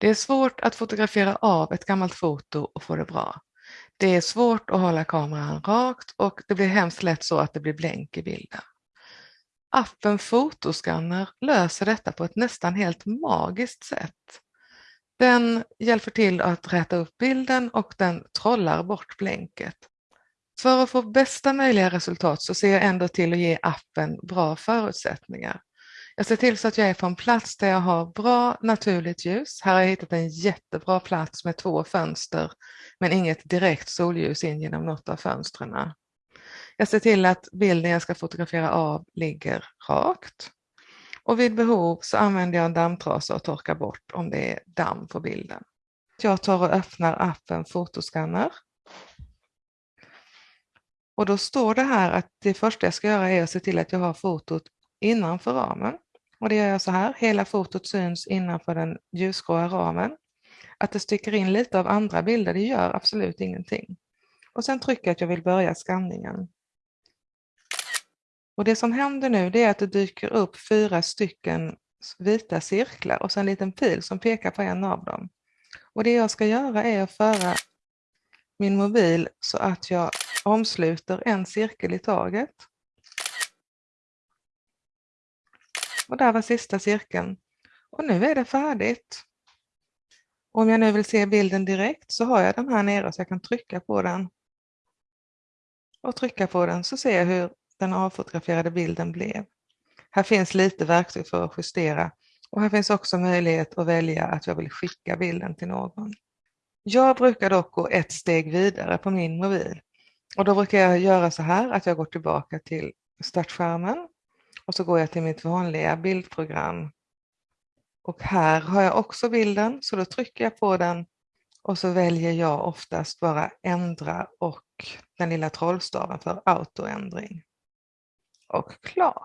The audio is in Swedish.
Det är svårt att fotografera av ett gammalt foto och få det bra. Det är svårt att hålla kameran rakt och det blir hemskt lätt så att det blir blänk i bilden. Appen Fotoscanner löser detta på ett nästan helt magiskt sätt. Den hjälper till att räta upp bilden och den trollar bort blänket. För att få bästa möjliga resultat så ser jag ändå till att ge appen bra förutsättningar. Jag ser till så att jag är på en plats där jag har bra naturligt ljus. Här har jag hittat en jättebra plats med två fönster men inget direkt solljus in genom något av fönstren. Jag ser till att bilden jag ska fotografera av ligger rakt. Och vid behov så använder jag en dammtrasa och torkar bort om det är damm på bilden. Jag tar och öppnar appen Fotoscanner. Och då står det här att det första jag ska göra är att se till att jag har fotot innanför ramen. Och det gör jag så här, hela fotot syns innanför den ljusgråa ramen. Att det sticker in lite av andra bilder, det gör absolut ingenting. Och sen trycker jag att jag vill börja skanningen. Och det som händer nu det är att det dyker upp fyra stycken vita cirklar och sen en liten pil som pekar på en av dem. Och det jag ska göra är att föra min mobil så att jag omsluter en cirkel i taget. Och där var sista cirkeln. Och nu är det färdigt. Om jag nu vill se bilden direkt så har jag den här nere så jag kan trycka på den. Och trycka på den så ser jag hur den avfotograferade bilden blev. Här finns lite verktyg för att justera och här finns också möjlighet att välja att jag vill skicka bilden till någon. Jag brukar dock gå ett steg vidare på min mobil och då brukar jag göra så här att jag går tillbaka till startskärmen och så går jag till mitt vanliga bildprogram. Och här har jag också bilden så då trycker jag på den och så väljer jag oftast bara ändra och den lilla trollstaven för autoändring och klar.